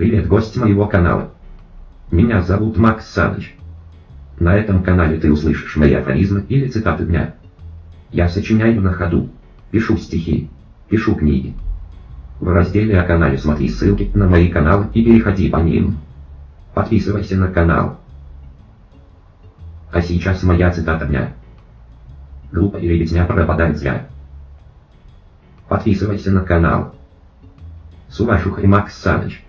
Привет, гость моего канала. Меня зовут Макс Саныч. На этом канале ты услышишь мои афоризмы или цитаты дня. Я сочиняю на ходу, пишу стихи, пишу книги. В разделе о канале смотри ссылки на мои каналы и переходи по ним. Подписывайся на канал. А сейчас моя цитата дня. Глупо или ребятня пропадает зря. Подписывайся на канал. Сувашух и Макс Саныч.